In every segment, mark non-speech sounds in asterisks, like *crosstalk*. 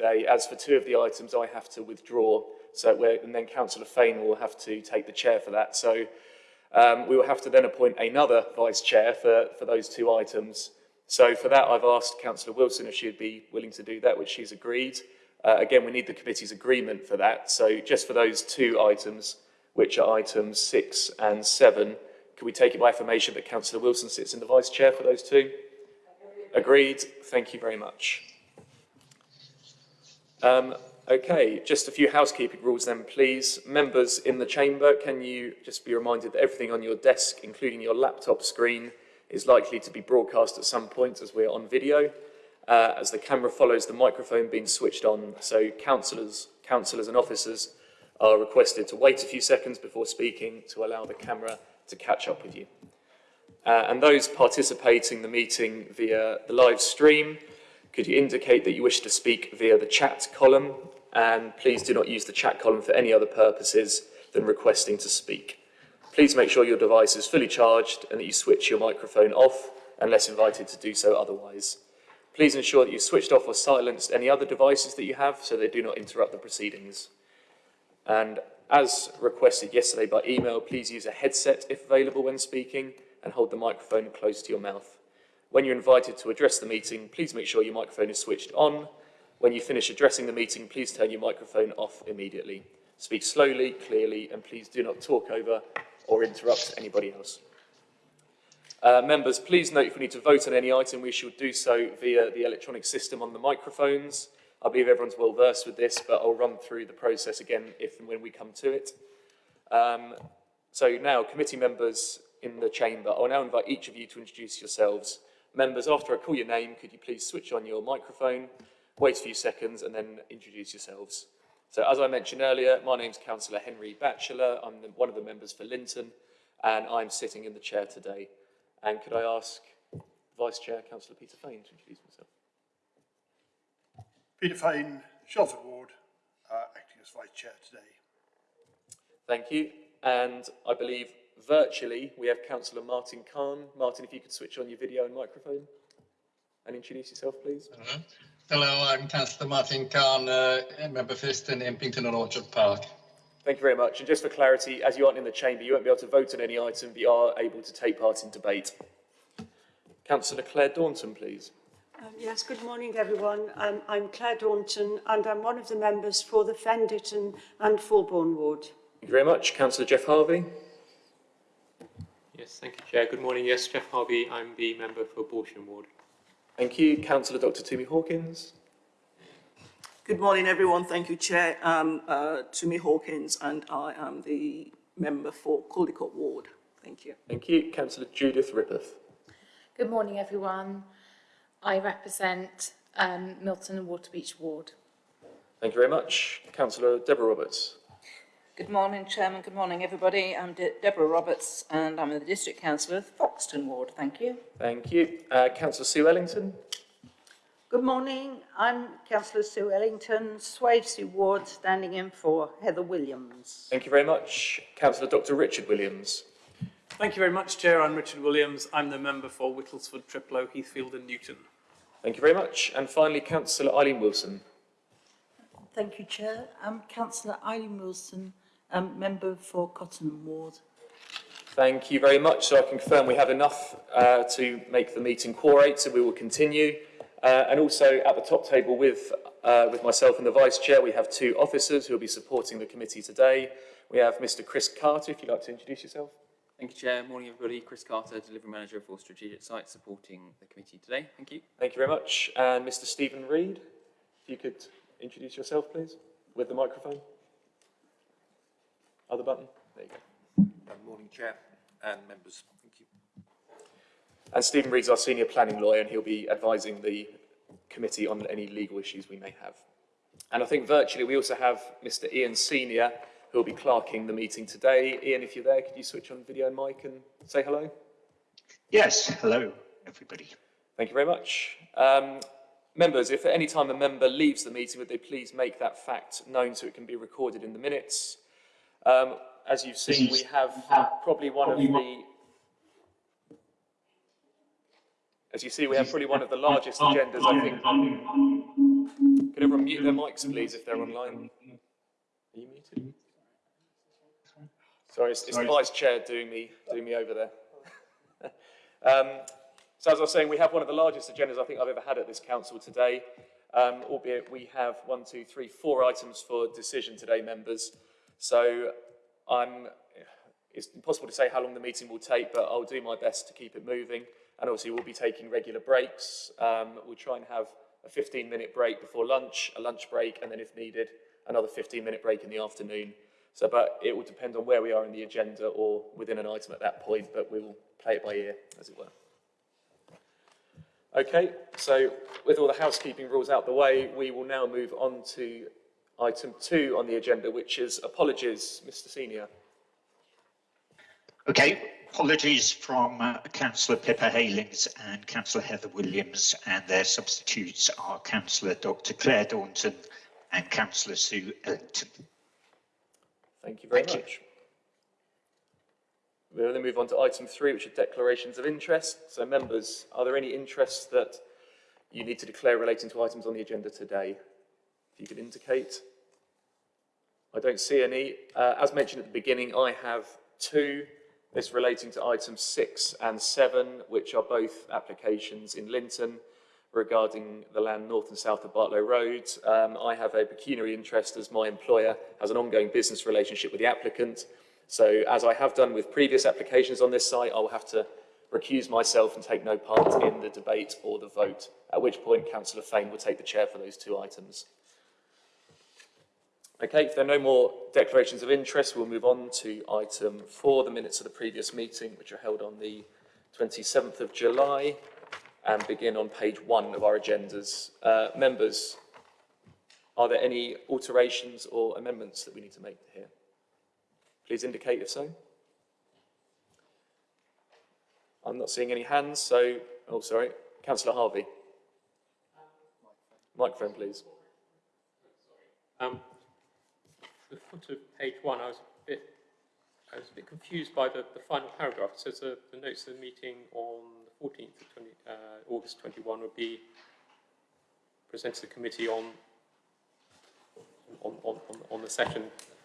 today. As for two of the items, I have to withdraw, so and then Councillor Fane will have to take the chair for that. So um, we will have to then appoint another vice chair for, for those two items. So for that, I've asked Councillor Wilson if she'd be willing to do that, which she's agreed. Uh, again, we need the committee's agreement for that. So just for those two items, which are items six and seven, can we take it by affirmation that Councillor Wilson sits in the vice chair for those two? Agreed. Thank you very much. Um, okay, just a few housekeeping rules then, please. Members in the chamber, can you just be reminded that everything on your desk, including your laptop screen, is likely to be broadcast at some point as we're on video, uh, as the camera follows the microphone being switched on. So councillors, councillors and officers are requested to wait a few seconds before speaking to allow the camera to catch up with you. Uh, and those participating in the meeting via the live stream, could you indicate that you wish to speak via the chat column? And please do not use the chat column for any other purposes than requesting to speak. Please make sure your device is fully charged and that you switch your microphone off unless invited to do so otherwise. Please ensure that you've switched off or silenced any other devices that you have so they do not interrupt the proceedings. And as requested yesterday by email, please use a headset if available when speaking and hold the microphone close to your mouth. When you're invited to address the meeting, please make sure your microphone is switched on. When you finish addressing the meeting, please turn your microphone off immediately. Speak slowly, clearly, and please do not talk over or interrupt anybody else. Uh, members, please note if we need to vote on any item, we should do so via the electronic system on the microphones. I believe everyone's well versed with this, but I'll run through the process again if and when we come to it. Um, so now, committee members in the chamber, I'll now invite each of you to introduce yourselves. Members, after I call your name, could you please switch on your microphone, wait a few seconds, and then introduce yourselves. So as I mentioned earlier, my name's Councillor Henry Batchelor. I'm the, one of the members for Linton, and I'm sitting in the chair today. And could I ask Vice Chair, Councillor Peter Fane, to introduce himself? Peter Fane, Shelford Ward, uh, acting as Vice Chair today. Thank you. And I believe virtually we have Councillor Martin Cahn. Martin, if you could switch on your video and microphone and introduce yourself, please. Hello, Hello I'm Councillor Martin Cahn, uh, member for Histon, Impington and Orchard Park. Thank you very much. And just for clarity, as you aren't in the chamber, you won't be able to vote on any item, but you are able to take part in debate. Councillor Claire Daunton, please. Um, yes, good morning everyone. Um, I'm Claire Daunton and I'm one of the members for the Fen Ditton and Fulbourn ward. Thank you very much. Councillor Jeff Harvey. Yes, thank you, Chair. Good morning. Yes, Jeff Harvey. I'm the member for Balsham Ward. Thank you. Councillor Dr Tumi Hawkins. Good morning, everyone. Thank you, Chair. Um, uh, Tumi Hawkins, and I am the member for Caldecote Ward. Thank you. Thank you. Councillor Judith Rippeth. Good morning, everyone. I represent um, Milton and Waterbeach Ward. Thank you very much. Councillor Deborah Roberts. Good morning, Chairman. Good morning, everybody. I'm De Deborah Roberts, and I'm the District Councillor of Foxton Ward. Thank you. Thank you. Uh, Councillor Sue Ellington. Good morning. I'm Councillor Sue Ellington, Swavesey Ward, standing in for Heather Williams. Thank you very much. Councillor Dr Richard Williams. Thank you very much, Chair. I'm Richard Williams. I'm the member for Whittlesford, Thriplow, Heathfield and Newton. Thank you very much. And finally, Councillor Eileen Wilson. Thank you, Chair. I'm Councillor Eileen Wilson, um, member for Cottenham Ward. Thank you very much. So I can confirm we have enough uh, to make the meeting quorate, so we will continue. Uh, and also at the top table with, uh, with myself and the Vice Chair, we have two officers who will be supporting the committee today. We have Mr Chris Carter, if you'd like to introduce yourself. Thank you, Chair. Morning, everybody. Chris Carter, Delivery Manager for Strategic Sites, supporting the committee today. Thank you. Thank you very much. And Mr Stephen Reid, if you could introduce yourself, please, with the microphone. Other button. There you go. Good morning, Chair and members. Thank you. And Stephen Reid's our senior planning lawyer, and he'll be advising the committee on any legal issues we may have. And I think virtually we also have Mr Ian Senior, who will be clerking the meeting today. Ian, if you're there, could you switch on video and mic and say hello? Yes, hello, everybody. Thank you very much. Um, members, if at any time a member leaves the meeting, would they please make that fact known so it can be recorded in the minutes? Um, as you've seen, we have probably one of the As you see, we have probably one of the largest agendas, I think. Could everyone mute their mics, please, if they're online? Are you muted? Sorry, it's, it's the vice chair doing me, doing me over there. *laughs* um, so as I was saying, we have one of the largest agendas I think I've ever had at this council today, um, albeit we have one, two, three, four items for decision today, members. So I'm, it's impossible to say how long the meeting will take, but I'll do my best to keep it moving. And obviously we'll be taking regular breaks. Um, we'll try and have a 15 minute break before lunch, a lunch break, and then if needed, another 15 minute break in the afternoon. So, but it will depend on where we are in the agenda or within an item at that point, but we will play it by ear, as it were. Okay, so with all the housekeeping rules out the way, we will now move on to item two on the agenda, which is apologies, Mr Senior. Okay, apologies from uh, Councillor Pippa Heylings and Councillor Heather Williams, and their substitutes are Councillor Dr Claire Daunton and Councillor Sue Ellington. Thank you very Thank you. much. We'll then move on to item three, which are declarations of interest. So members, are there any interests that you need to declare relating to items on the agenda today? If you could indicate. I don't see any. Uh, as mentioned at the beginning, I have two. This relating to items six and seven, which are both applications in Linton regarding the land north and south of Bartlow Road. Um, I have a pecuniary interest as my employer has an ongoing business relationship with the applicant. So as I have done with previous applications on this site, I will have to recuse myself and take no part in the debate or the vote, at which point Councillor Fane will take the chair for those two items. Okay, if there are no more declarations of interest, we'll move on to item four, the minutes of the previous meeting, which are held on the 27th of July and begin on page one of our agendas. Uh, members, are there any alterations or amendments that we need to make here? Please indicate if so. I'm not seeing any hands, so, oh, sorry, Councillor Harvey. Microphone, please. Um, the foot of page one, I was a bit, I was a bit confused by the, the final paragraph. It says uh, the notes of the meeting on the 14th of 20, uh, August 21 would be presented to the committee on on, on, on, on the session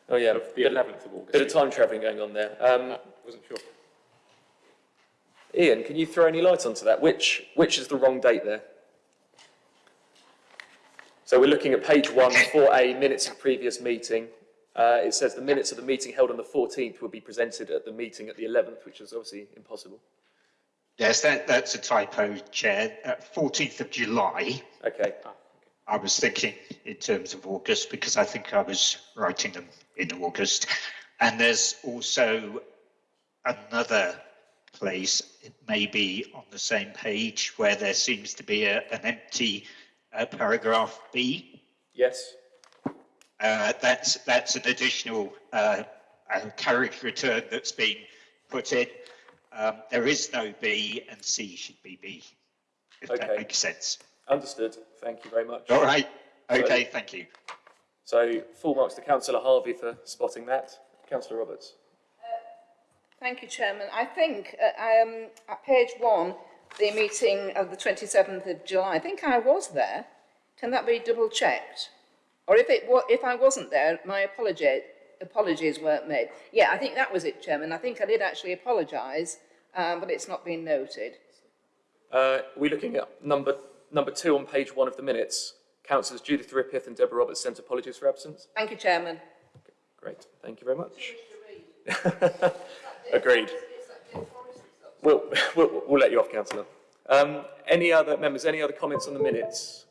Oh yeah, of the bit, 11th of August. bit of time travelling going on there. Um, Uh, wasn't sure. Ian, can you throw any light onto that? Which, which is the wrong date there? So we're looking at page one, 4A, minutes of previous meeting. Uh, it says the minutes of the meeting held on the 14th will be presented at the meeting at the 11th, which is obviously impossible. Yes, that, that's a typo, Chair. Uh, 14th of July. Okay. I was thinking in terms of August because I think I was writing them in August. And there's also another place, it may be on the same page, where there seems to be a, an empty uh, paragraph B. Yes. Uh, that's that's an additional uh, uh, character return that's been put in. Um, there is no B, and C should be B, if Okay. that makes sense. Understood. Thank you very much. All right. So- Okay. thank you. So full marks to Councillor Harvey for spotting that. Councillor Roberts. Thank you, Chairman. I think uh, um, at page one, the meeting of the 27th of July, I think I was there. Can that be double checked? Or if it wa- if I wasn't there, my apology, apologies weren't made. Yeah, I think that was it, Chairman. I think I did actually apologise, um, but it's not been noted. Uh, we're looking at number, number two on page one of the minutes. Councillors Judith Rippeth and Deborah Roberts sent apologies for absence. Thank you, Chairman. Great, thank you very much. *laughs* Agreed. We'll, *laughs* we'll, we'll let you off, councillor. Um, any other members, any other comments on the minutes?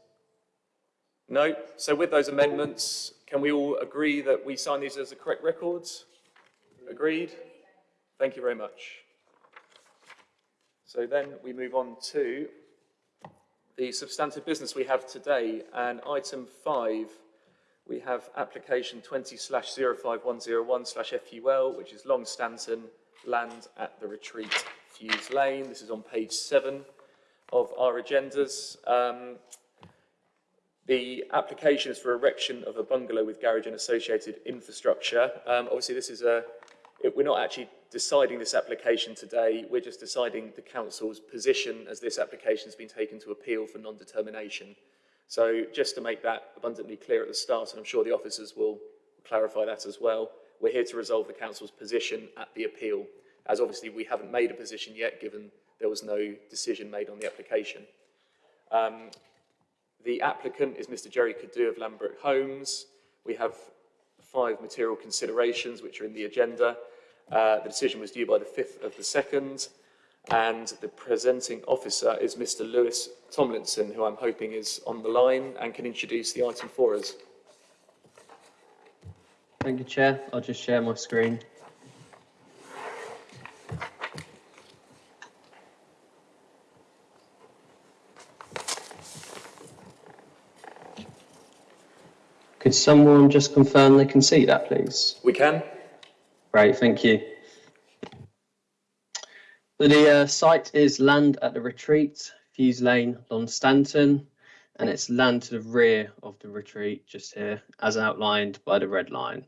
No? So with those amendments, can we all agree that we sign these as the correct records? Agreed? Thank you very much. So then we move on to the substantive business we have today, and item five, we have application 20 slash 05101 slash FUL, which is Longstanton land at the retreat Fews Lane. This is on page seven of our agendas. Um, the application is for erection of a bungalow with garage and associated infrastructure. Um, obviously, this is a, it, we're not actually deciding this application today. We're just deciding the council's position as this application has been taken to appeal for non-determination. So just to make that abundantly clear at the start, and I'm sure the officers will clarify that as well, we're here to resolve the council's position at the appeal, as obviously we haven't made a position yet, given there was no decision made on the application. Um, the applicant is Mr Jerry Cadu of Lambert Homes. We have five material considerations which are in the agenda. Uh, the decision was due by the 5th of the 2nd, and the presenting officer is Mr Lewis Tomlinson, who I'm hoping is on the line and can introduce the item for us. Thank you, Chair. I'll just share my screen. Someone just confirm they can see that, please? We can. Great, thank you. So the uh, site is land at the retreat, Fews Lane, Longstanton, and it's land to the rear of the retreat, just here, as outlined by the red line.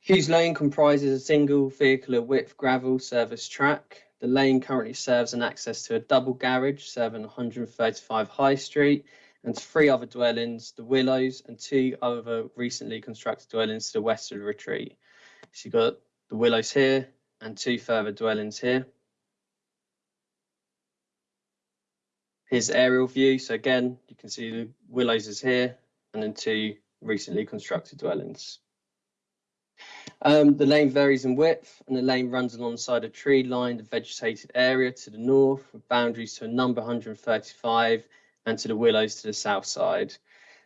Fews Lane comprises a single vehicular width gravel service track. The lane currently serves an access to a double garage serving 135 High Street and three other dwellings, the Willows and two other recently constructed dwellings to the west of the retreat. So you've got the Willows here and two further dwellings here. Here's aerial view. So again, you can see the Willows is here and then two recently constructed dwellings. Um, the lane varies in width and the lane runs alongside a tree lined vegetated area to the north with boundaries to a number 135 and to the willows to the south side.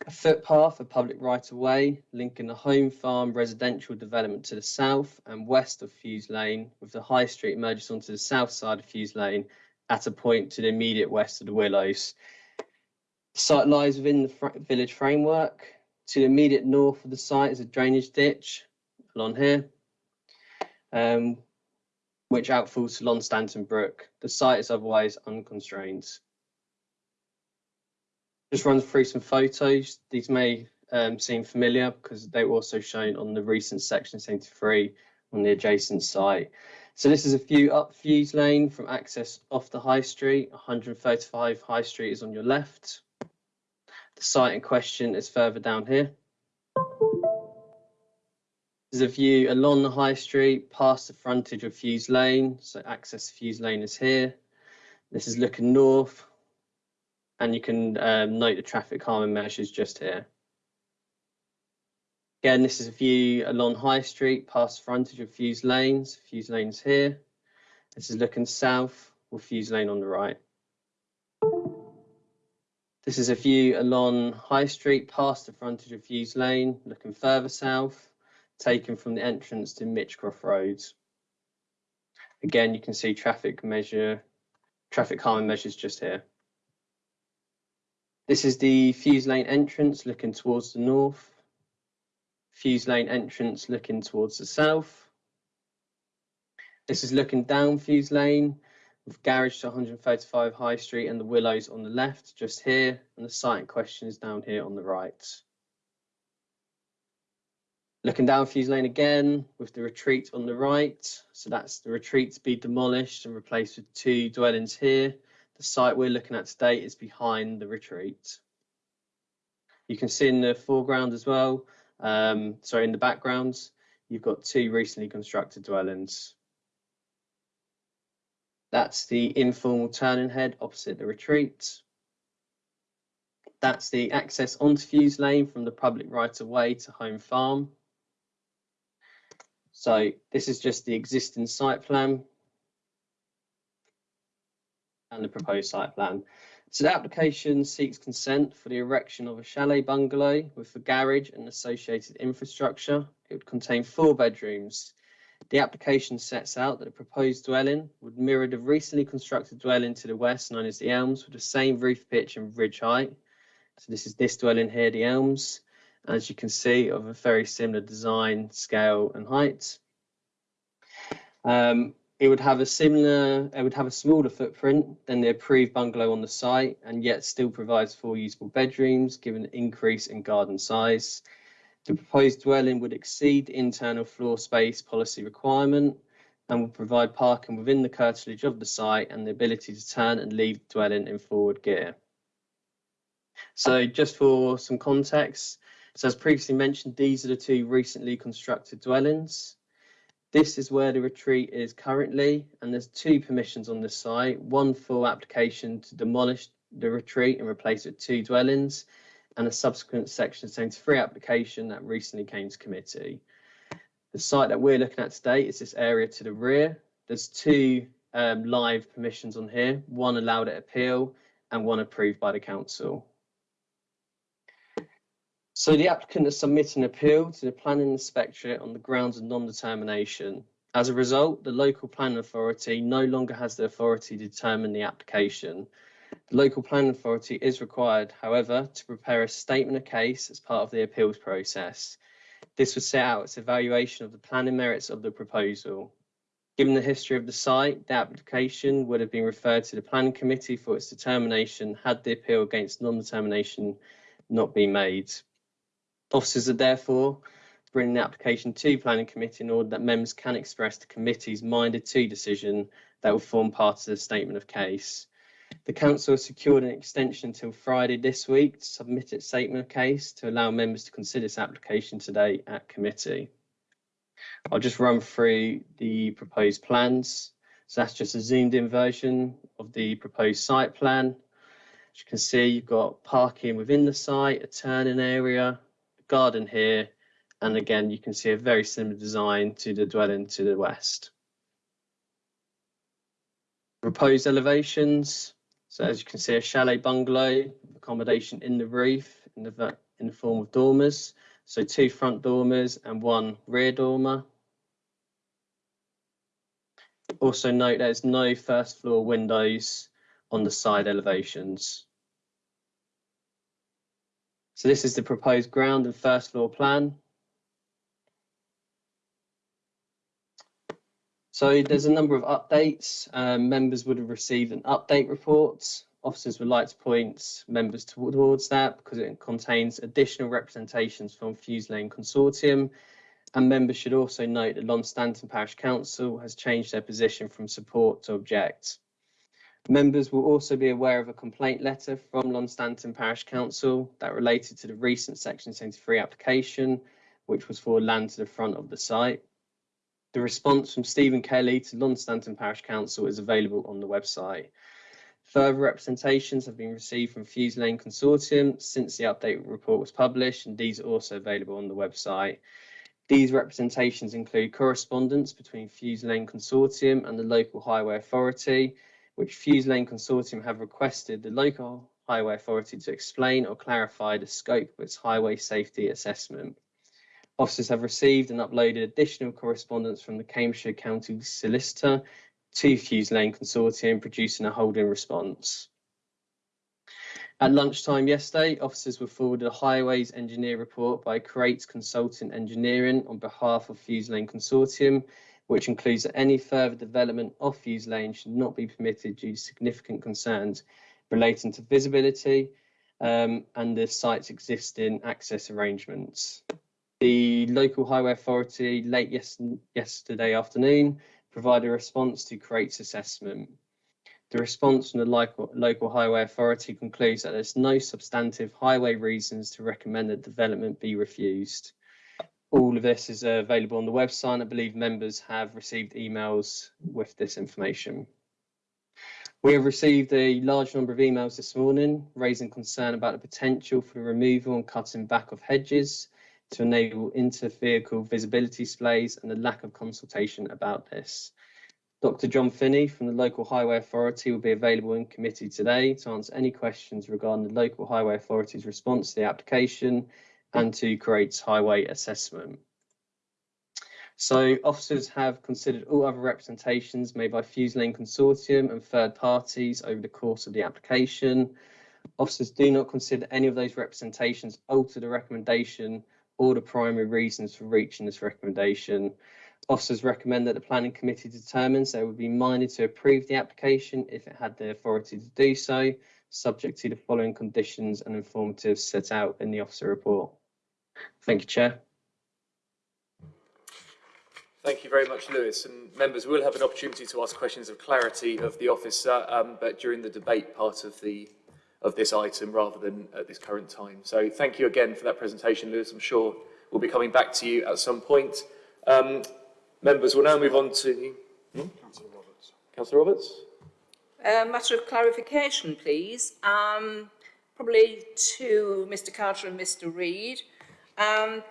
A footpath, a public right of way, linking the home farm residential development to the south and west of Fews Lane, with the high street merges onto the south side of Fews Lane at a point to the immediate west of the willows. The site lies within the village framework. To the immediate north of the site is a drainage ditch along here, um, which outfalls to Longstanton Brook. The site is otherwise unconstrained. Just run through some photos. These may um, seem familiar because they were also shown on the recent section 73 on the adjacent site. So this is a view up Fews Lane from access off the High Street. 135 High Street is on your left. The site in question is further down here. There's a view along the High Street past the frontage of Fews Lane. So access Fews Lane is here. This is looking north and you can um, note the traffic calming measures just here. Again, this is a view along High Street past frontage of Fews Lanes. Fews Lanes here. This is looking south with Fews Lane on the right. This is a view along High Street past the frontage of Fews Lane, looking further south, taken from the entrance to Mitchcroft Road. Again, you can see traffic measure, traffic calming measures just here. This is the Fews Lane entrance looking towards the north. Fews Lane entrance looking towards the south. This is looking down Fews Lane with garage to 135 High Street and the Willows on the left, just here, and the site in question is down here on the right. Looking down Fews Lane again with the retreat on the right. So that's the retreat to be demolished and replaced with two dwellings here. The site we're looking at today is behind the retreat. You can see in the foreground as well, um, sorry, in the background, you've got two recently constructed dwellings. That's the informal turning head opposite the retreat. That's the access onto Fews Lane from the public right of way to Home Farm. So this is just the existing site plan and the proposed site plan. So the application seeks consent for the erection of a chalet bungalow with a garage and associated infrastructure. It would contain four bedrooms. The application sets out that the proposed dwelling would mirror the recently constructed dwelling to the west known as the Elms with the same roof pitch and ridge height. So this is this dwelling here, the Elms, as you can see of a very similar design, scale and height. Um, it would have a similar, it would have a smaller footprint than the approved bungalow on the site and yet still provides four usable bedrooms given an increase in garden size. The proposed dwelling would exceed internal floor space policy requirement and will provide parking within the curtilage of the site and the ability to turn and leave the dwelling in forward gear. So just for some context, so as previously mentioned, these are the two recently constructed dwellings. This is where the retreat is currently, and there's two permissions on the site, one for application to demolish the retreat and replace it with two dwellings, and a subsequent section 73 application that recently came to committee. The site that we're looking at today is this area to the rear. There's two um, live permissions on here, one allowed at appeal and one approved by the council. So the applicant has submitted an appeal to the planning inspectorate on the grounds of non-determination. As a result, the local planning authority no longer has the authority to determine the application. The local planning authority is required, however, to prepare a statement of case as part of the appeals process. This would set out its evaluation of the planning merits of the proposal. Given the history of the site, the application would have been referred to the planning committee for its determination had the appeal against non-determination not been made. Officers are therefore bringing the application to planning committee in order that members can express the committee's minded to decision that will form part of the statement of case. The council has secured an extension until Friday this week to submit its statement of case to allow members to consider this application today at committee. I'll just run through the proposed plans. So that's just a zoomed in version of the proposed site plan. As you can see, you've got parking within the site, a turning area, garden here, and again, you can see a very similar design to the dwelling to the west. Proposed elevations. So as you can see, a chalet bungalow, accommodation in the roof in the, in the form of dormers. So two front dormers and one rear dormer. Also note there's no first floor windows on the side elevations. So this is the proposed ground and first floor plan. So there's a number of updates. Um, members would have received an update report. Officers would like to point members towards that because it contains additional representations from Fews Lane Consortium. And members should also note that Longstanton Parish Council has changed their position from support to object. Members will also be aware of a complaint letter from Longstanton Parish Council that related to the recent Section 73 application, which was for land to the front of the site. The response from Stephen Kelly to Longstanton Parish Council is available on the website. Further representations have been received from Fews Lane Consortium since the update report was published, and these are also available on the website. These representations include correspondence between Fews Lane Consortium and the local highway authority, which Fews Lane Consortium have requested the local highway authority to explain or clarify the scope of its highway safety assessment. Officers have received and uploaded additional correspondence from the Cambridgeshire County Solicitor to Fews Lane Consortium, producing a holding response. At lunchtime yesterday, officers were forwarded a highways engineer report by Crates Consultant Engineering on behalf of Fews Lane Consortium, which includes that any further development off Fews Lane should not be permitted due to significant concerns relating to visibility um, and the site's existing access arrangements. The local highway authority late yes yesterday afternoon provided a response to Crate's assessment. The response from the local, local highway authority concludes that there's no substantive highway reasons to recommend that development be refused all of this is available on the website. I believe members have received emails with this information. We have received a large number of emails this morning raising concern about the potential for the removal and cutting back of hedges to enable inter-vehicle visibility displays and the lack of consultation about this. Dr John Finney from the Local Highway Authority will be available in committee today to answer any questions regarding the Local Highway Authority's response to the application and to Crates highway assessment. So officers have considered all other representations made by Fews Lane Consortium and third parties over the course of the application. Officers do not consider any of those representations alter the recommendation or the primary reasons for reaching this recommendation. Officers recommend that the planning committee determines they would be minded to approve the application if it had the authority to do so, subject to the following conditions and informatives set out in the officer report. Thank you, Chair. Thank you very much, Lewis. And members will have an opportunity to ask questions of clarity of the officer, um, but during the debate part of the of this item rather than at this current time. So thank you again for that presentation, Lewis. I'm sure we'll be coming back to you at some point. Um, members, we'll now move on to... Hmm? Councillor Roberts. Councillor Roberts? A matter of clarification, please. Um, probably to Mr Carter and Mr Reid. Um,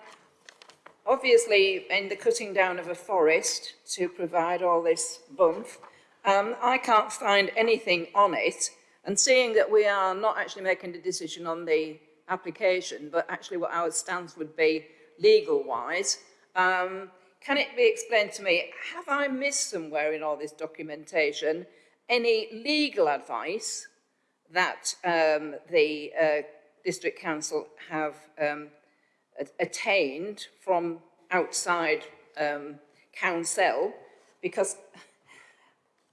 obviously, in the cutting down of a forest to provide all this bump, um, I can't find anything on it. And seeing that we are not actually making the decision on the application, but actually what our stance would be legal-wise, um, can it be explained to me, have I missed somewhere in all this documentation any legal advice that um, the uh, district council have um, attained from outside um, council because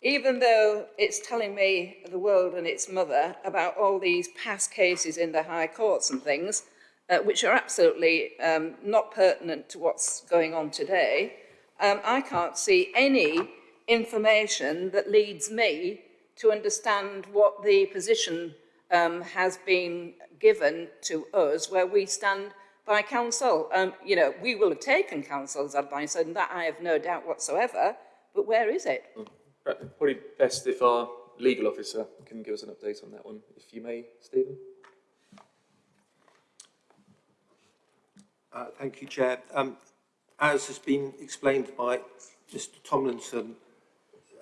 even though it's telling me the world and its mother about all these past cases in the high courts and things, uh, which are absolutely um, not pertinent to what's going on today, um, I can't see any information that leads me to understand what the position um, has been given to us where we stand by council. Um, you know, we will have taken council's advice and that I have no doubt whatsoever, but where is it? Probably best if our legal officer can give us an update on that one, if you may, Stephen. Uh, thank you, Chair. Um, as has been explained by Mr Tomlinson,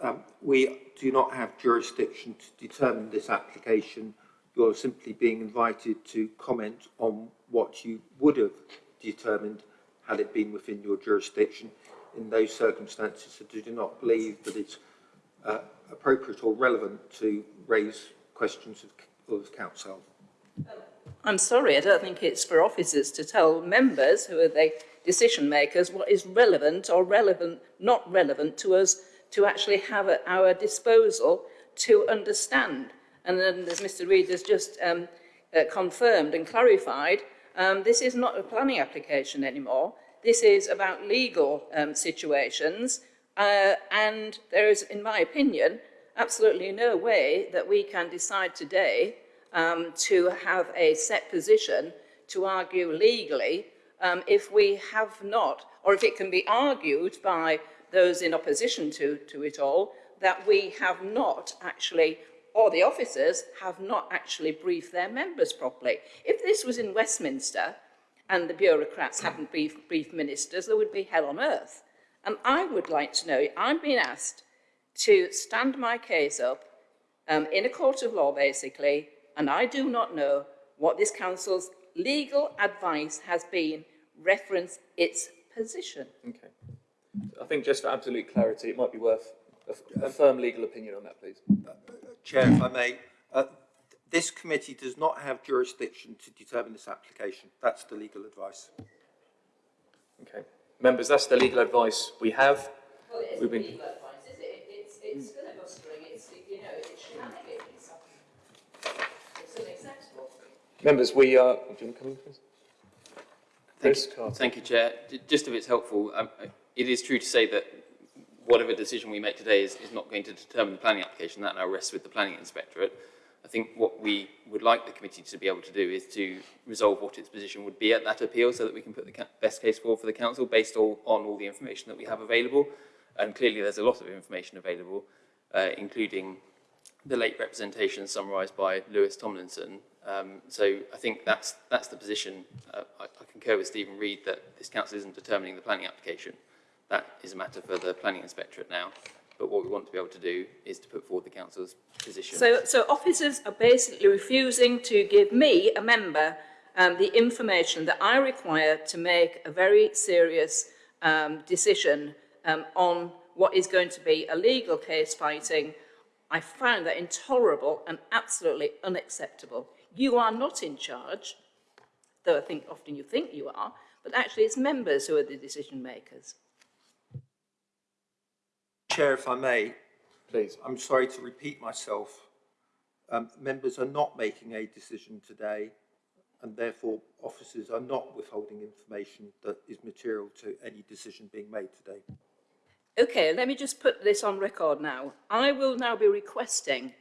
um, we do not have jurisdiction to determine this application. You're simply being invited to comment on what you would have determined had it been within your jurisdiction. In those circumstances, I do not believe that it's uh, appropriate or relevant to raise questions of, of council. I'm sorry, I don't think it's for officers to tell members who are the decision makers what is relevant or relevant, not relevant to us to actually have at our disposal to understand. And then as Mr Reid has just um, uh, confirmed and clarified, um, this is not a planning application anymore. This is about legal um, situations uh, and there is, in my opinion, absolutely no way that we can decide today um, to have a set position to argue legally um, if we have not, or if it can be argued by those in opposition to, to it all, that we have not actually, or the officers have not actually briefed their members properly. If this was in Westminster and the bureaucrats hadn't briefed, briefed ministers, there would be hell on earth. And I would like to know, I'm being asked to stand my case up um, in a court of law, basically, and I do not know what this council's legal advice has been reference its position. Okay. I think just for absolute clarity, it might be worth a, a firm legal opinion on that, please. Chair, if I may, uh, this committee does not have jurisdiction to determine this application. That's the legal advice. Okay. Members, that's the legal advice we have. Well, it isn't We've been- legal advice, is it? It's, it's filibustering, it's, you know, it's shenanigans. It's unacceptable. Members, we are... Do you want to come in, please? Thank Chris you, thank you, Chair. Just if it's helpful, um, uh, it is true to say that whatever decision we make today is, is not going to determine the planning application. That now rests with the planning inspectorate. I think what we would like the committee to be able to do is to resolve what its position would be at that appeal so that we can put the best case forward for the council based all, on all the information that we have available. And clearly there's a lot of information available, uh, including the late representation summarised by Lewis Tomlinson. Um, so I think that's, that's the position. Uh, I, I concur with Stephen Reid that this council isn't determining the planning application. That is a matter for the planning inspectorate now. But what we want to be able to do is to put forward the council's position. So, so officers are basically refusing to give me, a member, um, the information that I require to make a very serious um, decision um, on what is going to be a legal case fighting. I find that intolerable and absolutely unacceptable. You are not in charge, though I think often you think you are, but actually it's members who are the decision makers. Chair, if I may, Please. I'm sorry to repeat myself. Um, members are not making a decision today and therefore officers are not withholding information that is material to any decision being made today. Okay, let me just put this on record now. I will now be requesting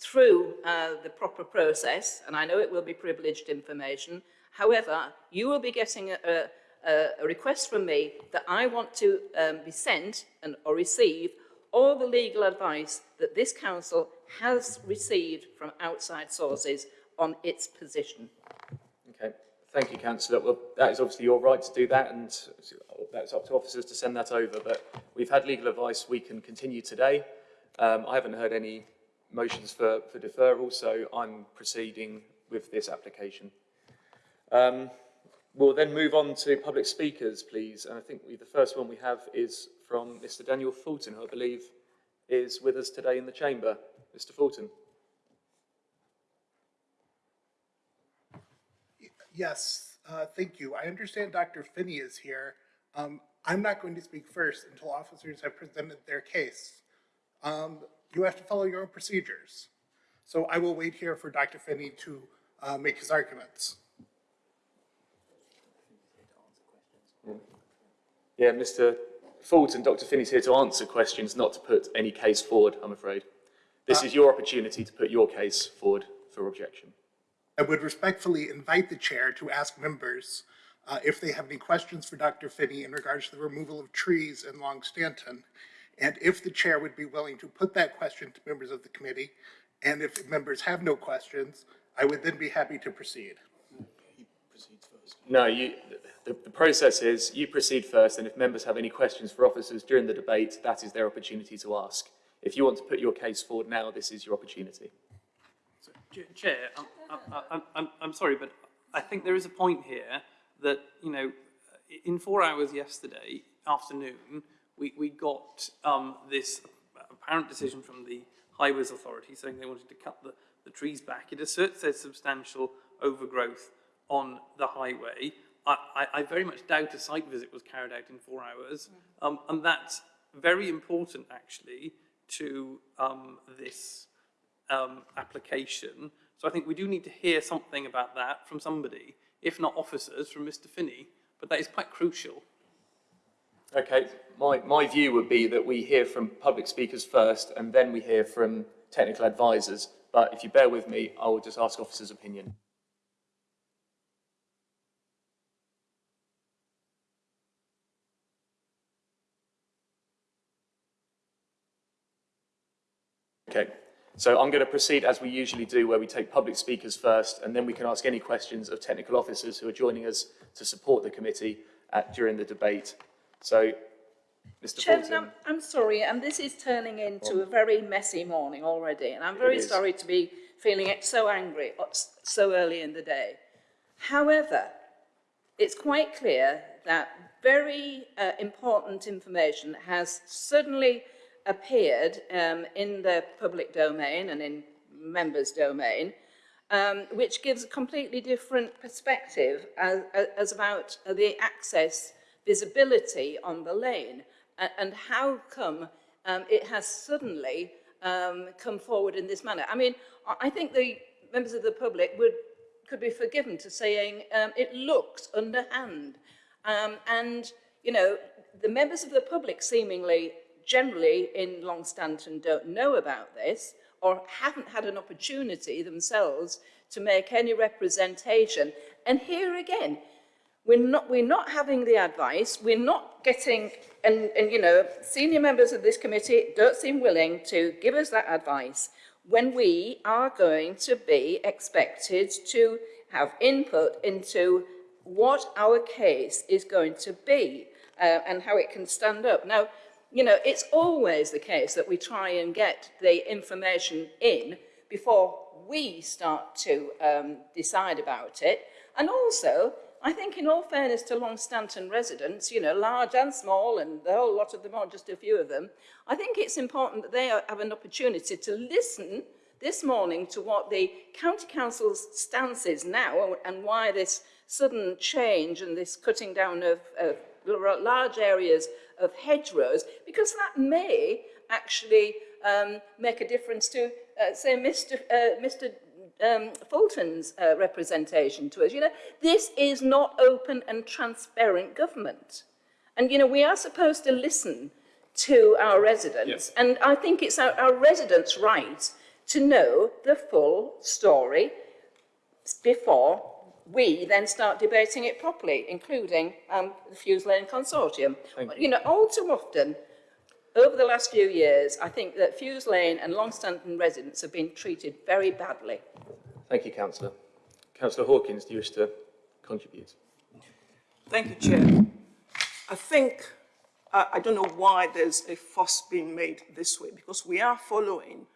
through uh, the proper process, and I know it will be privileged information. However, you will be getting a, a, a request from me that I want to um, be sent and or receive all the legal advice that this council has received from outside sources on its position. Okay, thank you, councillor. Well, that is obviously your right to do that, and that's up to officers to send that over. But we've had legal advice. We can continue today. Um, I haven't heard any motions for, for deferral, so I'm proceeding with this application. Um, we'll then move on to public speakers, please. And I think we, the first one we have is from Mr. Daniel Fulton, who I believe is with us today in the chamber. Mr. Fulton. Yes, uh, thank you. I understand Dr. Finney is here. Um, I'm not going to speak first until officers have presented their case. Um, you have to follow your own procedures. So I will wait here for Dr. Finney to uh, make his arguments. Yeah, Mr. Fulton, Dr. Finney's here to answer questions, not to put any case forward, I'm afraid. This is your opportunity to put your case forward for objection. I would respectfully invite the chair to ask members uh, if they have any questions for Dr. Finney in regards to the removal of trees in Longstanton. And if the chair would be willing to put that question to members of the committee, and if members have no questions, I would then be happy to proceed. No, you, the, the process is you proceed first, and if members have any questions for officers during the debate, that is their opportunity to ask. If you want to put your case forward now, this is your opportunity. Ch- Chair, I'm, I'm, I'm, I'm sorry, but I think there is a point here that, you know, in four hours yesterday afternoon, we, we got um, this apparent decision from the Highways Authority saying they wanted to cut the, the trees back. It asserts there's substantial overgrowth on the highway. I, I, I very much doubt a site visit was carried out in four hours, um, and that's very important actually to um, this um, application. So I think we do need to hear something about that from somebody, if not officers, from Mr Finney, but that is quite crucial. Okay, my, my view would be that we hear from public speakers first, and then we hear from technical advisors. But if you bear with me, I will just ask officers' opinion. Okay, so I'm going to proceed as we usually do, where we take public speakers first, and then we can ask any questions of technical officers who are joining us to support the committee at, during the debate. So, Mr Chairman, I'm, I'm sorry, and this is turning into a very messy morning already, and I'm very sorry to be feeling so angry uh, so early in the day. However, it's quite clear that very uh, important information has suddenly appeared um, in the public domain and in members' domain, um, which gives a completely different perspective as, as about the access visibility on the lane and, and how come um, it has suddenly um, come forward in this manner. I mean, I think the members of the public would could be forgiven to saying um, it looks underhand. Um, and, you know, the members of the public seemingly generally in Longstanton don't know about this or haven't had an opportunity themselves to make any representation. And here again, we're not, we're not having the advice, we're not getting, and, and you know, senior members of this committee don't seem willing to give us that advice when we are going to be expected to have input into what our case is going to be uh, and how it can stand up. Now, you know, it's always the case that we try and get the information in before we start to um, decide about it. And also, I think in all fairness to Longstanton residents, you know, large and small, and the whole lot of them, or just a few of them, I think it's important that they have an opportunity to listen this morning to what the County Council's stance is now and why this sudden change and this cutting down of, of large areas of hedgerows, because that may actually um, make a difference to, uh, say, Mr. Uh, Mr. um, Fulton's uh, representation to us. You know, this is not open and transparent government. And, you know, we are supposed to listen to our residents. And I think it's our, our residents' right to know the full story before we then start debating it properly, including um, the Fews Lane Consortium. Thank you know, all too often, over the last few years, I think that Fews Lane and Longstanton residents have been treated very badly. Thank you, Councillor. Councillor Hawkins, do you wish to contribute? Thank you, Chair. I think, uh, I don't know why there's a fuss being made this way, because we are following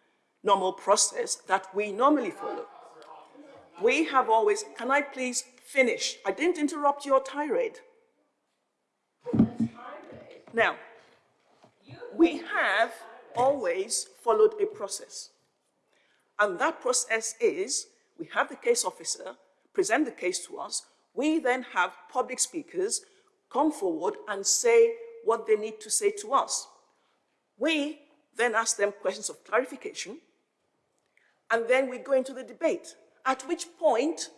normal process that we normally follow. We have always, can I please finish? I didn't interrupt your tirade. Now, we have always followed a process. And that process is, we have the case officer present the case to us, we then have public speakers come forward and say what they need to say to us. We then ask them questions of clarification, and then we go into the debate, at which point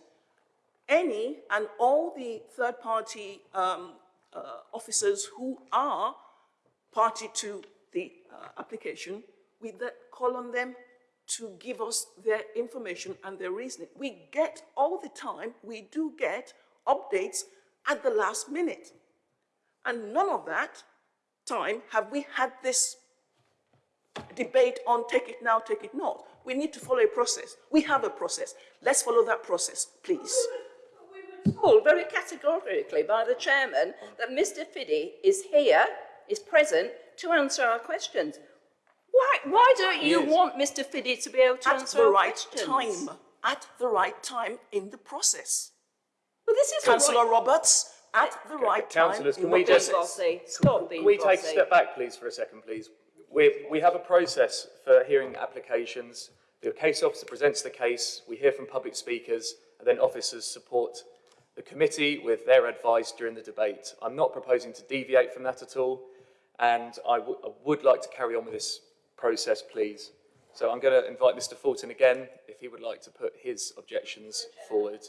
any and all the third-party um, uh, officers who are party to the uh, application, we call on them to give us their information and their reasoning. We get all the time, we do get updates at the last minute. And none of that time have we had this debate on take it now, take it not. We need to follow a process. We have a process. Let's follow that process, please. We were told very categorically by the chairman that Mr Finney is here, is present, to answer our questions. Why, why don't you Yes. want Mr Finney to be able to At answer the our right questions? time, at the right time in the process. Well, this is Councillor right. Roberts, at the right time Councillors, in can the we just, Bossy. Stop being can we take a step back, please, for a second, please? We, we have a process for hearing applications. The case officer presents the case, we hear from public speakers, and then officers support the committee with their advice during the debate. I'm not proposing to deviate from that at all, and I would like to carry on with this process, please. So I'm going to invite Mr Fulton again, if he would like to put his objections forward.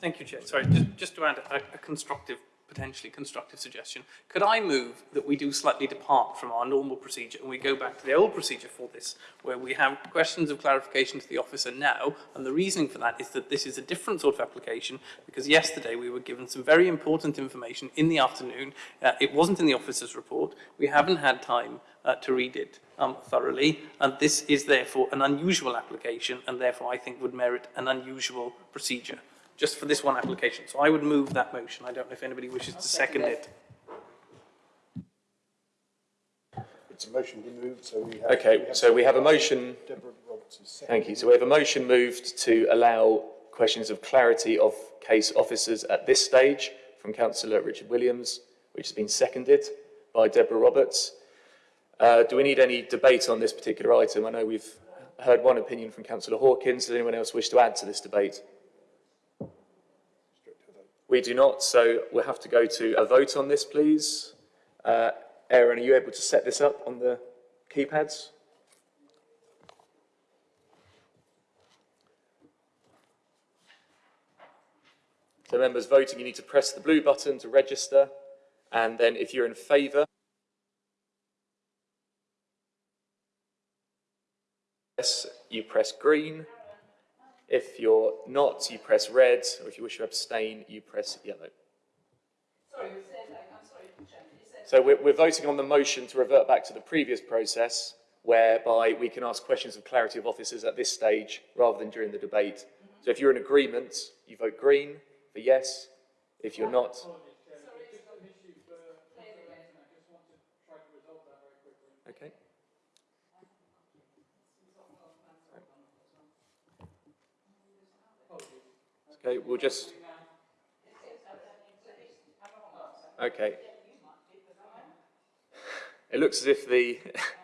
Thank you, Chair. Sorry, just, just to add a, a constructive, potentially constructive suggestion. Could I move that we do slightly depart from our normal procedure and we go back to the old procedure for this, where we have questions of clarification to the officer now, and the reasoning for that is that this is a different sort of application, because yesterday we were given some very important information in the afternoon. Uh, it wasn't in the officer's report. We haven't had time uh, to read it um, thoroughly, and this is therefore an unusual application, and therefore I think would merit an unusual procedure just for this one application. So I would move that motion. I don't know if anybody wishes to second it. It's a motion been moved, so we have. Okay, so we have a motion. Deborah Roberts is second. Thank you. So we have a motion moved to allow questions of clarity of case officers at this stage from Councillor Richard Williams, which has been seconded by Deborah Roberts. Uh, do we need any debate on this particular item? I know we've heard one opinion from Councillor Hawkins. Does anyone else wish to add to this debate? We do not, so we'll have to go to a vote on this, please. Uh, Aaron, are you able to set this up on the keypads? So members voting, you need to press the blue button to register, and then if you're in favour, you press green. If you're not, you press red, or if you wish to abstain, you press yellow. Sorry, I'm we're, we're voting on the motion to revert back to the previous process, whereby we can ask questions of clarity of officers at this stage, rather than during the debate. So if you're in agreement, you vote green for yes. If you're not, okay. Okay, we'll just. Okay. It looks as if the,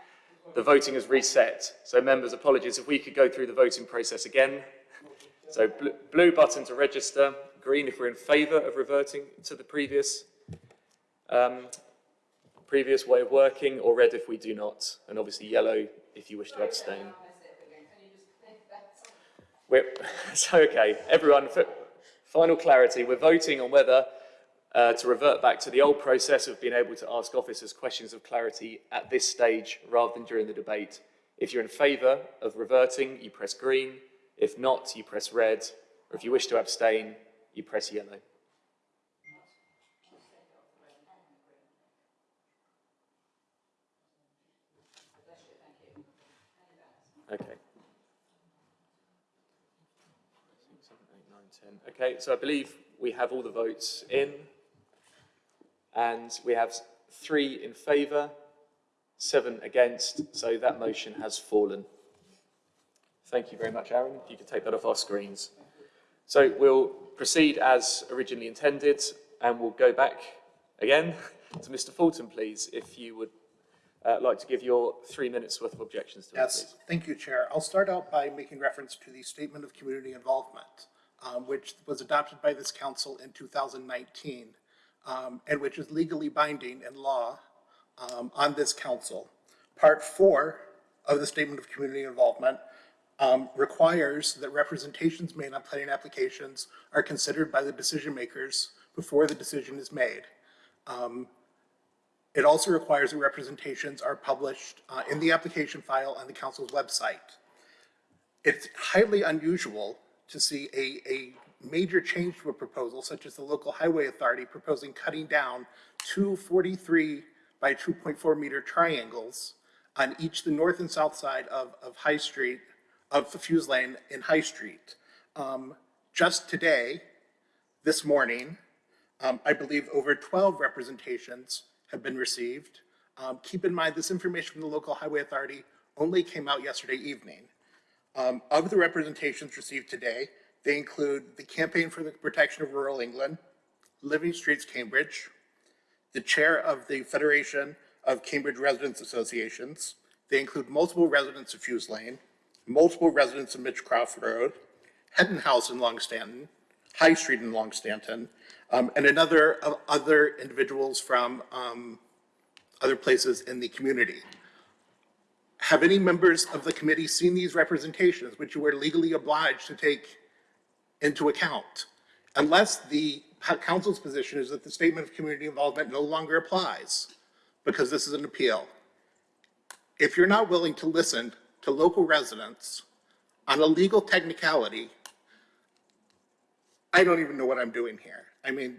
*laughs* the voting has reset. So members, apologies, if we could go through the voting process again. So bl- blue button to register, green if we're in favour of reverting to the previous, um, previous way of working, or red if we do not, and obviously yellow if you wish to abstain. We're, *laughs* so, okay, everyone, for final clarity, we're voting on whether uh, to revert back to the old process of being able to ask officers questions of clarity at this stage rather than during the debate. If you're in favour of reverting, you press green. If not, you press red. Or if you wish to abstain, you press yellow. Okay. Six, seven, eight, nine, ten. Okay, so I believe we have all the votes in. And we have three in favour, seven against, so that motion has fallen. Thank you very much, Aaron. If you could take that off our screens. So we'll proceed as originally intended, and we'll go back again *laughs* to Mr Fulton, please, if you would uh, like to give your three minutes worth of objections to Yes, it, thank you, Chair. I'll start out by making reference to the Statement of Community Involvement, um, which was adopted by this council in 2019, um, and which is legally binding in law um, on this council. Part four of the Statement of Community Involvement um, requires that representations made on planning applications are considered by the decision makers before the decision is made. Um, it also requires that representations are published uh, in the application file on the council's website. It's highly unusual to see a, a major change to a proposal, such as the local highway authority proposing cutting down two 43 by 2.4 meter triangles on each the north and south side of, of High Street, of Fews Lane in High Street. Um, just today, this morning, um, I believe over 12 representations have been received. Um, keep in mind, this information from the local highway authority only came out yesterday evening. Um, of the representations received today, they include the Campaign for the Protection of Rural England, Living Streets Cambridge, the chair of the Federation of Cambridge Residents Associations. They include multiple residents of Fews Lane, multiple residents of Mitchcroft Road, Hedden House in Longstanton, High Street in Longstanton, um, and another other individuals from um, other places in the community. Have any members of the committee seen these representations, which you are legally obliged to take into account? Unless the council's position is that the statement of community involvement no longer applies, because this is an appeal. If you're not willing to listen to local residents on a legal technicality, I don't even know what I'm doing here. I mean,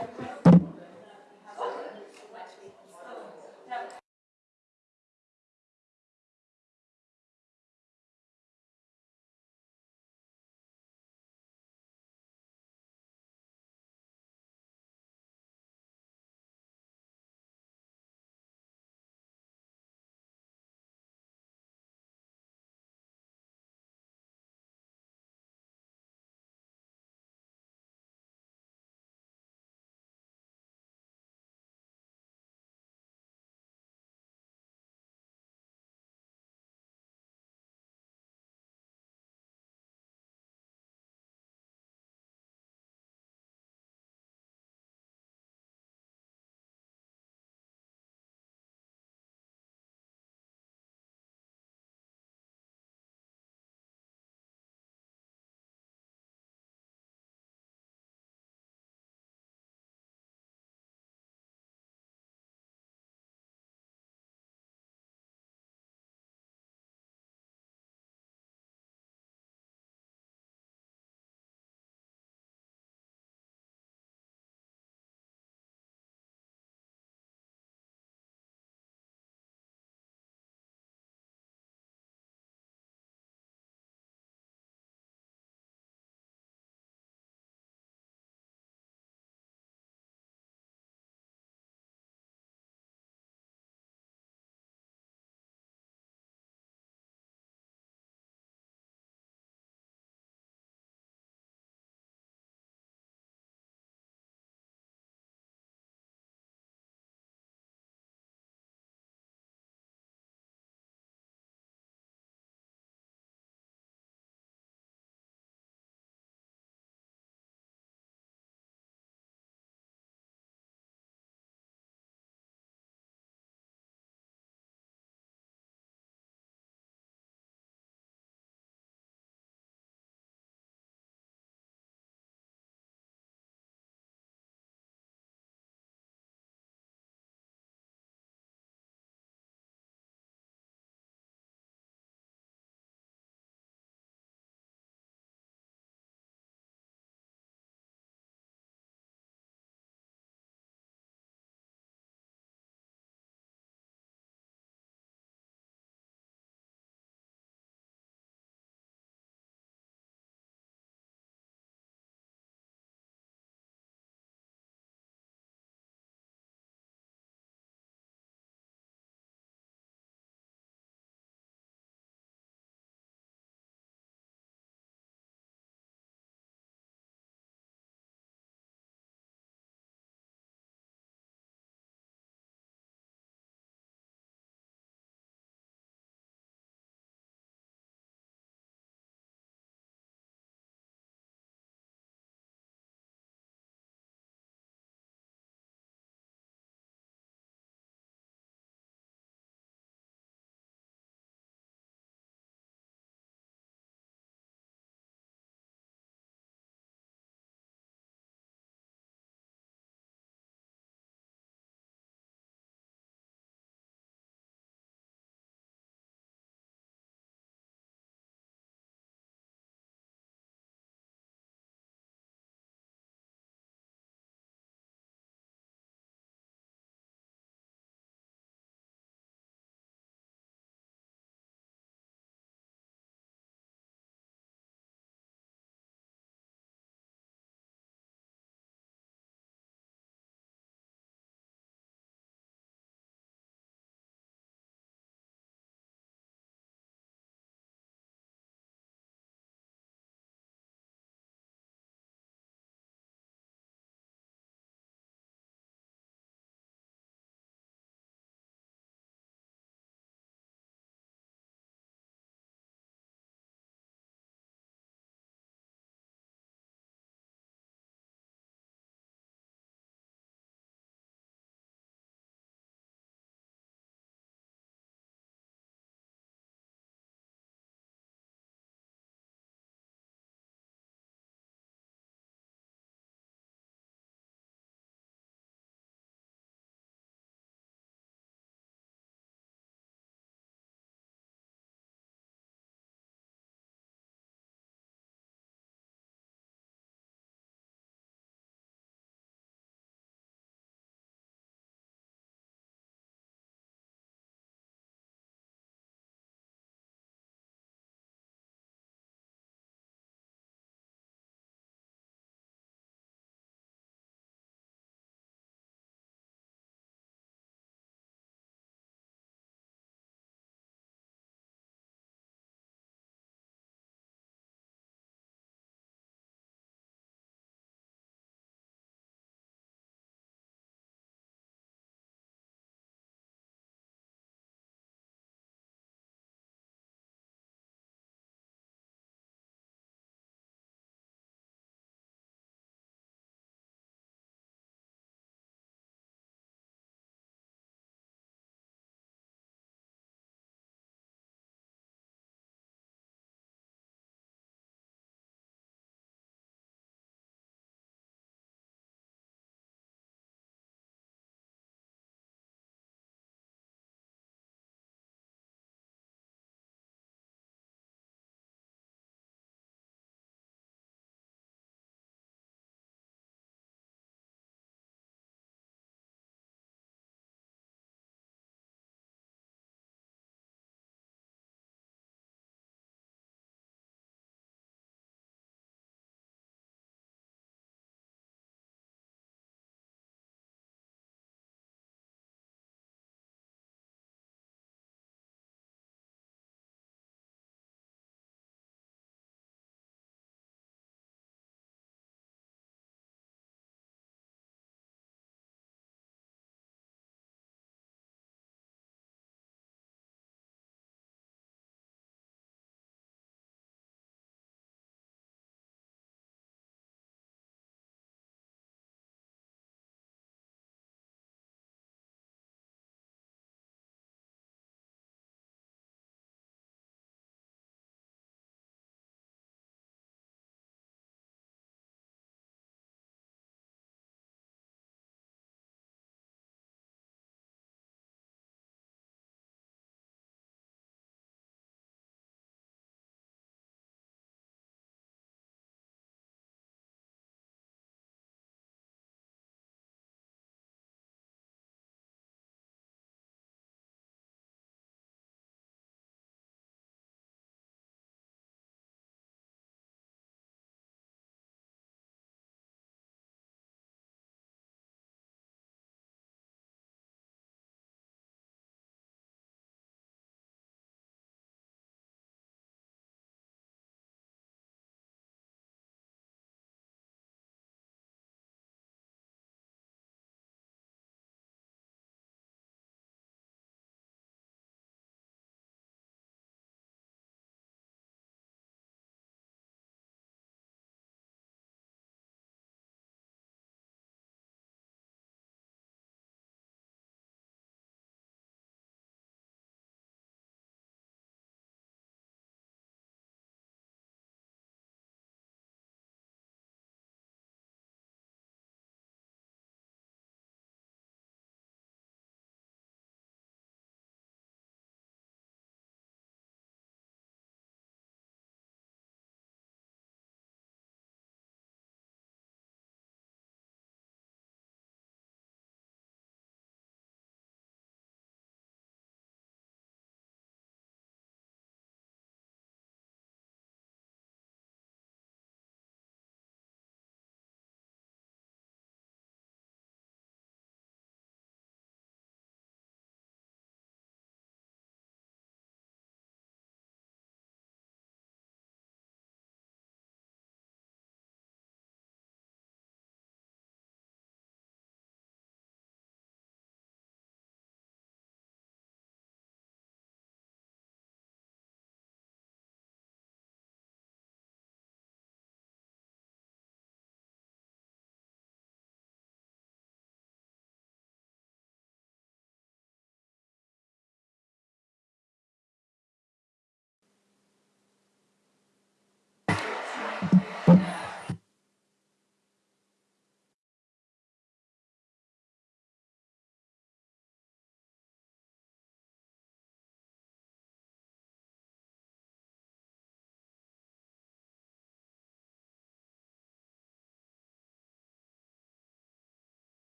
Yeah.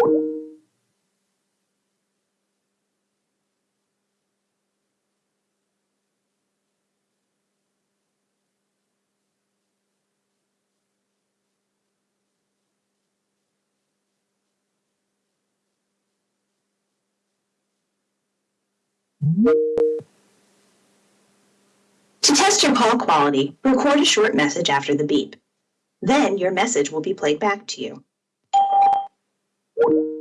To test your call quality, record a short message after the beep. Then your message will be played back to you you.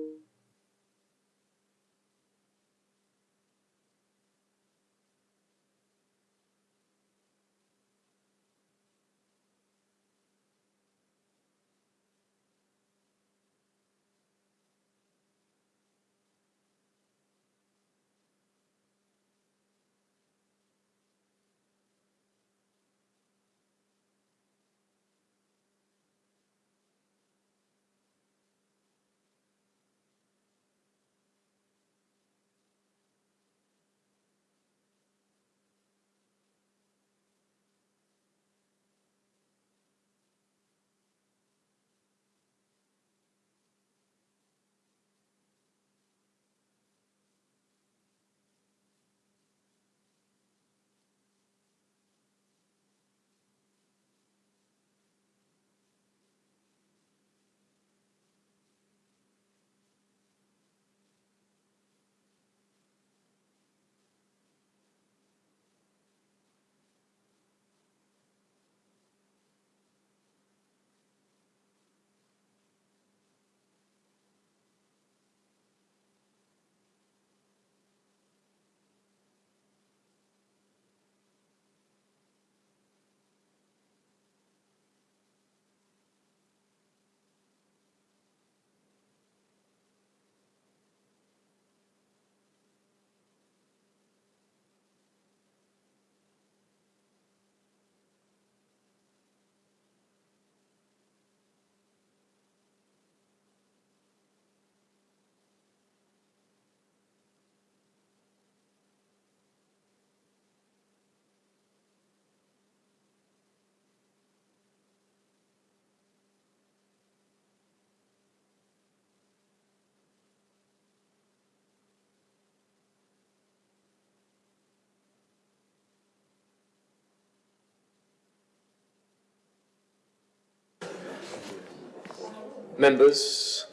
Members,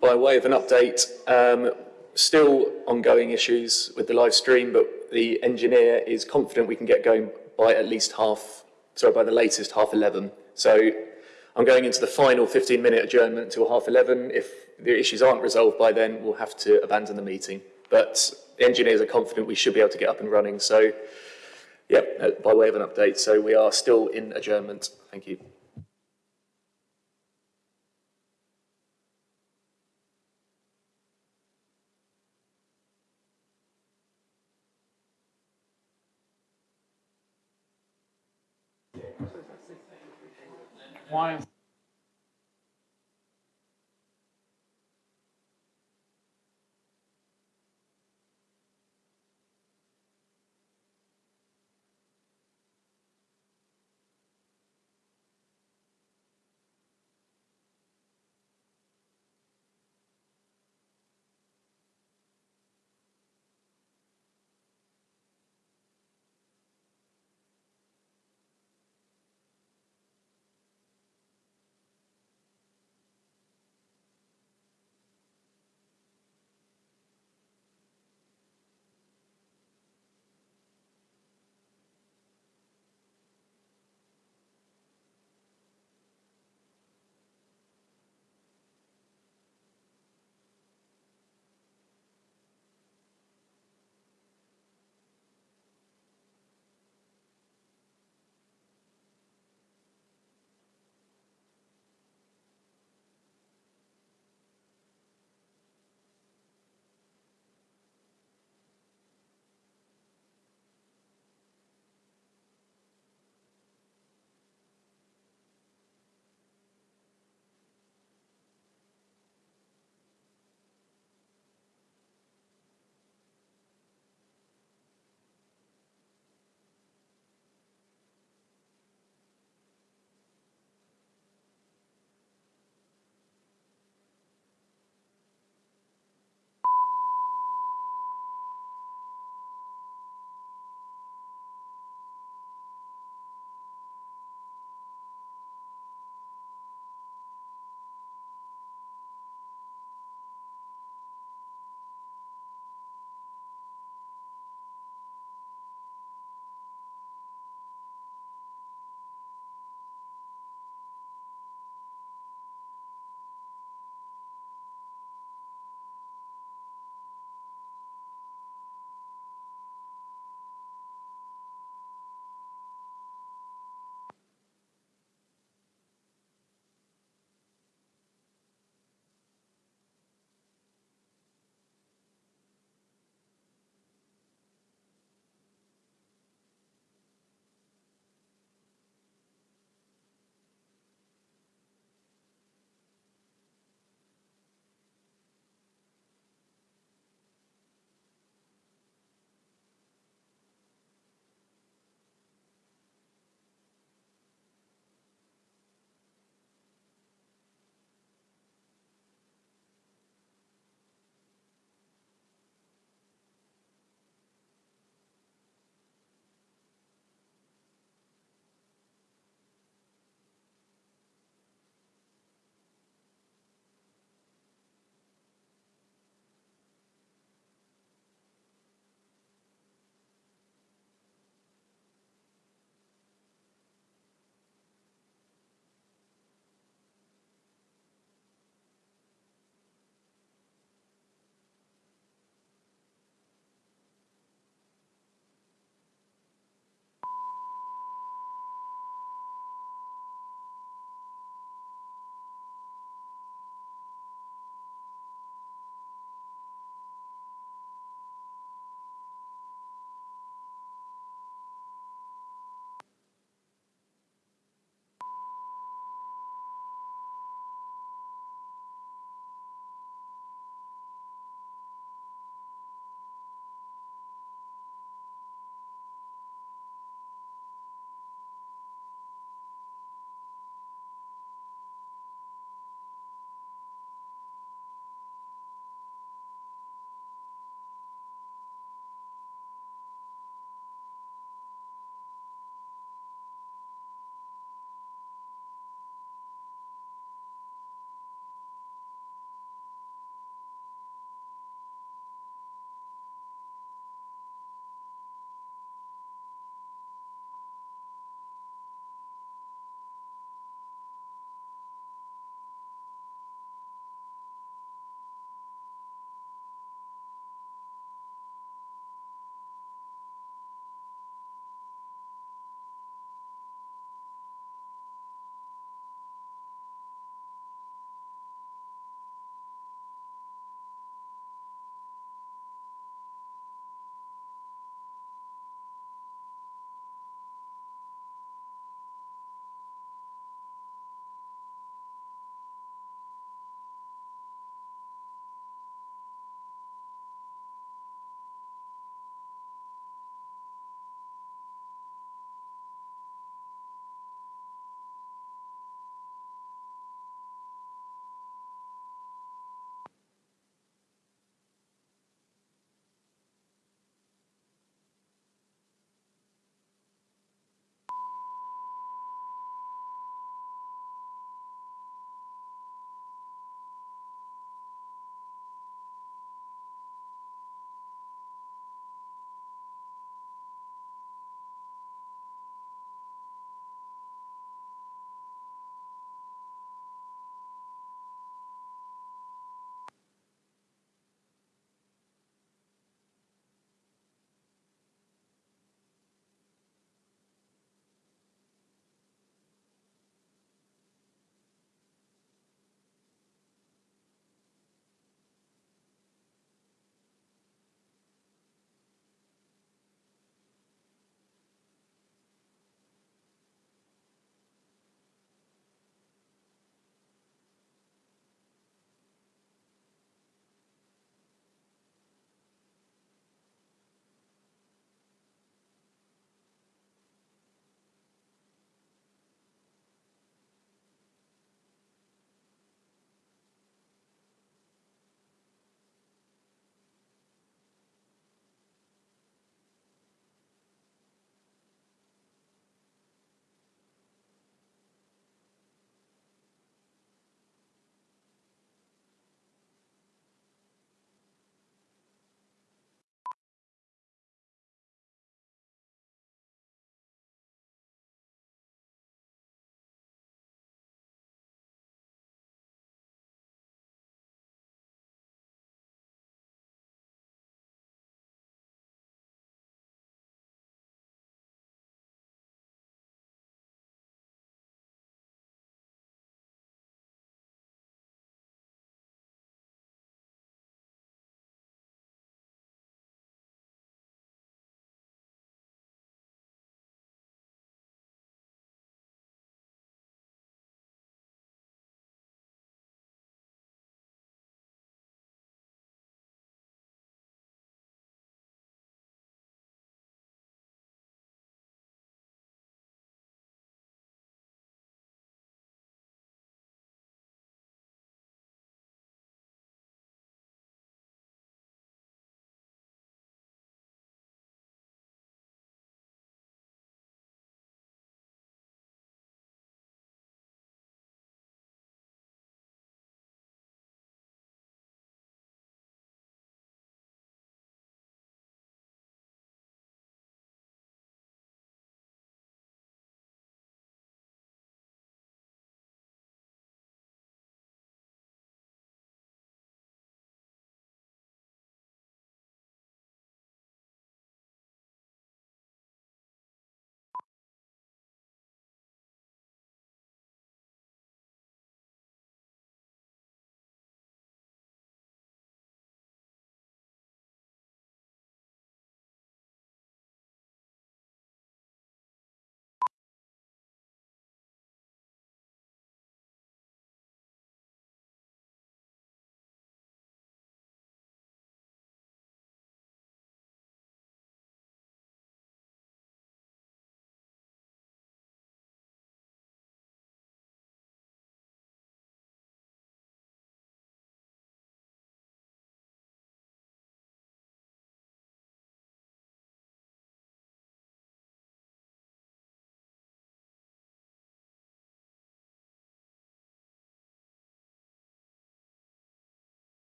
by way of an update, um, still ongoing issues with the live stream, but the engineer is confident we can get going by at least half, sorry, by the latest half 11. So I'm going into the final 15 minute adjournment until half 11. If the issues aren't resolved by then, we'll have to abandon the meeting. But the engineers are confident we should be able to get up and running. So, yeah, by way of an update. So we are still in adjournment. Thank you. Why?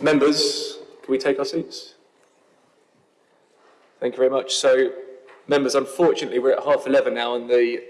Members, can we take our seats? Thank you very much. So, members, unfortunately, we're at half 11 now and the